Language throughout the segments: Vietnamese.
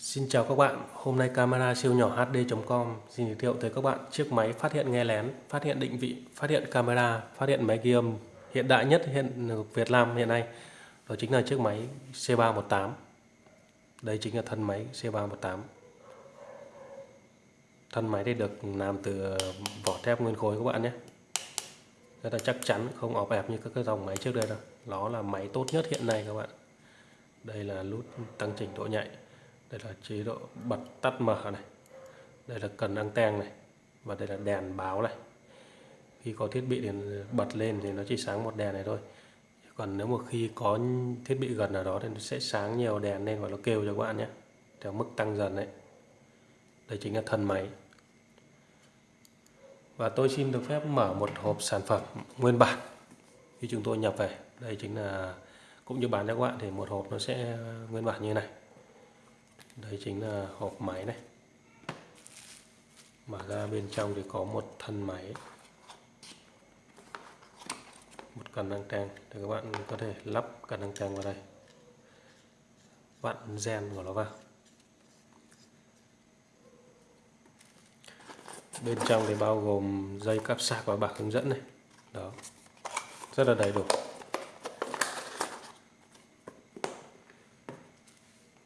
Xin chào các bạn, hôm nay camera siêu nhỏ HD.com xin giới thiệu tới các bạn chiếc máy phát hiện nghe lén, phát hiện định vị, phát hiện camera, phát hiện máy ghi âm hiện đại nhất hiện Việt Nam hiện nay. Đó chính là chiếc máy C318. Đây chính là thân máy C318. Thân máy thì được làm từ ờ, vỏ thép nguyên khối các bạn nhé. Rất là chắc chắn, không ọp ẹp như các cái dòng máy trước đây đâu. Nó là máy tốt nhất hiện nay các bạn. Đây là nút tăng chỉnh độ nhạy đây là chế độ bật tắt mở này. Đây là cần anten này. Và đây là đèn báo này. Khi có thiết bị thì bật lên thì nó chỉ sáng một đèn này thôi. Còn nếu mà khi có thiết bị gần ở đó thì nó sẽ sáng nhiều đèn lên và nó kêu cho các bạn nhé. Theo mức tăng dần đấy. Đây chính là thân máy. Và tôi xin được phép mở một hộp sản phẩm nguyên bản. Khi chúng tôi nhập về, đây chính là, cũng như bán cho các bạn thì một hộp nó sẽ nguyên bản như này đây chính là hộp máy này. Mở ra bên trong thì có một thân máy. Một cần đăng trang để các bạn có thể lắp cần đăng trang vào đây. Vặn gen của nó vào. Bên trong thì bao gồm dây cáp sạc và bảng hướng dẫn này. Đó. Rất là đầy đủ.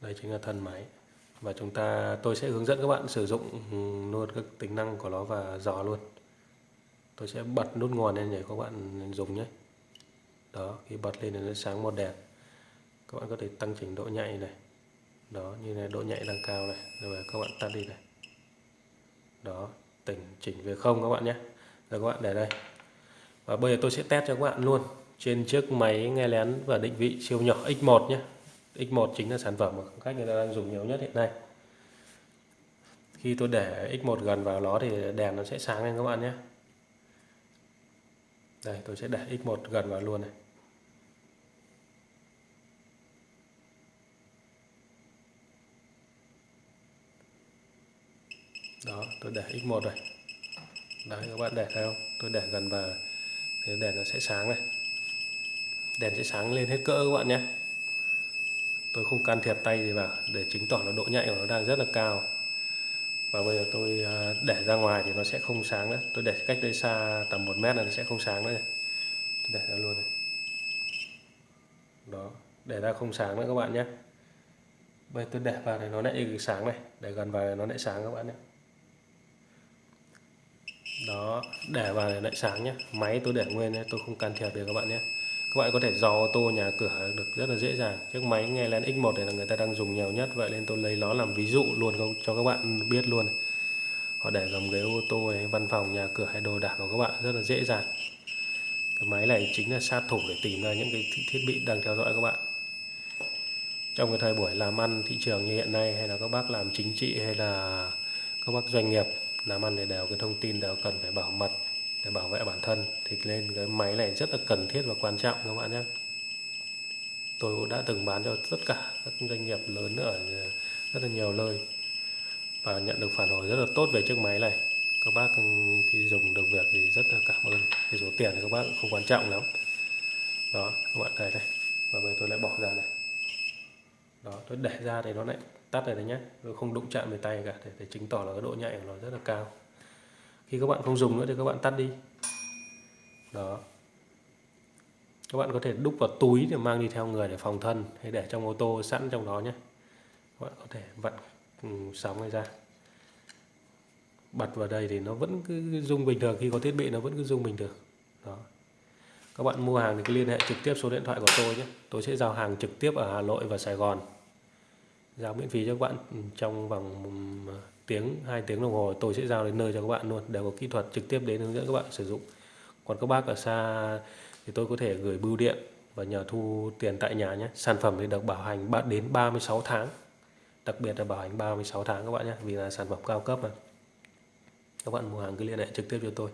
Đây chính là thân máy và chúng ta, tôi sẽ hướng dẫn các bạn sử dụng ừ, luôn các tính năng của nó và dò luôn. Tôi sẽ bật nút nguồn lên để các bạn dùng nhé. Đó, khi bật lên thì nó sáng một đèn các bạn có thể tăng chỉnh độ nhạy này. Đó, như này, độ nhạy đang cao này. Rồi các bạn tắt đi này. Đó, tỉnh chỉnh về không các bạn nhé. Rồi các bạn để đây. Và bây giờ tôi sẽ test cho các bạn luôn. Trên chiếc máy nghe lén và định vị siêu nhỏ X1 nhé. X1 chính là sản phẩm mà khách người ta đang dùng nhiều nhất hiện nay. Khi tôi để X1 gần vào nó thì đèn nó sẽ sáng lên các bạn nhé. Đây, tôi sẽ để X1 gần vào luôn này. Đó, tôi để X1 rồi đấy, các bạn để thấy không? Tôi để gần vào, thì đèn nó sẽ sáng này. Đèn sẽ sáng lên hết cỡ các bạn nhé tôi không can thiệp tay gì vào, để chứng tỏ là độ nhạy của nó đang rất là cao. Và bây giờ tôi à, để ra ngoài thì nó sẽ không sáng nữa. Tôi để cách đây xa tầm 1 mét là nó sẽ không sáng nữa này. Tôi để ra luôn này. Đó, để ra không sáng nữa các bạn nhé. Bây giờ tôi để vào thì nó lại sáng này. Để gần vào nó lại sáng các bạn nhé. Đó, để vào thì lại sáng nhé. Máy tôi để nguyên nhé, tôi không can thiệp được các bạn nhé các bạn có thể dò ô tô nhà cửa được rất là dễ dàng. Chiếc máy nghe lén X1 này là người ta đang dùng nhiều nhất. Vậy nên tôi lấy nó làm ví dụ luôn cho các bạn biết luôn. Họ để gầm ghế ô tô hay văn phòng, nhà cửa hay đồ đạc của các bạn rất là dễ dàng. Cái máy này chính là sát thủ để tìm ra những cái thiết bị đang theo dõi các bạn. Trong cái thời buổi làm ăn thị trường như hiện nay, hay là các bác làm chính trị, hay là các bác doanh nghiệp, làm ăn thì đều cái thông tin đều cần phải bảo mật để bảo vệ bản thân thì lên cái máy này rất là cần thiết và quan trọng các bạn nhé. Tôi cũng đã từng bán cho tất cả các doanh nghiệp lớn ở rất là nhiều nơi và nhận được phản hồi rất là tốt về chiếc máy này. Các bác khi dùng được việc thì rất là cảm ơn. Cái số tiền thì các bác không quan trọng lắm. Đó các bạn thấy đây và bây giờ tôi lại bỏ ra này. Đó tôi để ra thì nó lại tắt này đấy nhé. Tôi không đụng chạm về tay cả để, để chứng tỏ là cái độ nhạy của nó rất là cao khi các bạn không dùng nữa thì các bạn tắt đi. Đó. Các bạn có thể đúc vào túi để mang đi theo người để phòng thân, hay để trong ô tô, sẵn trong đó nhé. Các bạn có thể vặn ừ, sóng này ra. Bật vào đây thì nó vẫn cứ rung bình thường, khi có thiết bị nó vẫn cứ rung bình thường. Đó. Các bạn mua hàng thì cứ liên hệ trực tiếp số điện thoại của tôi nhé. Tôi sẽ giao hàng trực tiếp ở Hà Nội và Sài Gòn. Giao miễn phí cho các bạn ừ, trong vòng ừ, tiếng, hai tiếng đồng hồ, tôi sẽ giao đến nơi cho các bạn luôn. Đều có kỹ thuật trực tiếp đến hướng dẫn các bạn sử dụng. Còn các bác ở xa thì tôi có thể gửi bưu điện và nhờ thu tiền tại nhà nhé. Sản phẩm thì được bảo hành đến 36 tháng. Đặc biệt là bảo hành 36 tháng các bạn nhé, vì là sản phẩm cao cấp mà. Các bạn mua hàng cứ liên hệ trực tiếp cho tôi.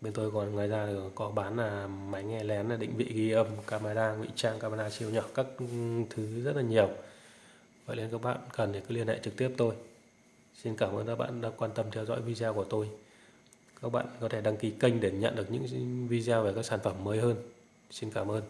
Bên tôi còn ngoài ra có bán là máy nghe lén, là định vị ghi âm, camera, ngụy trang, camera siêu nhỏ, các thứ rất là nhiều. Vậy nên các bạn cần thì cứ liên hệ trực tiếp tôi xin cảm ơn các bạn đã quan tâm theo dõi video của tôi. Các bạn có thể đăng ký kênh để nhận được những video về các sản phẩm mới hơn. Xin cảm ơn.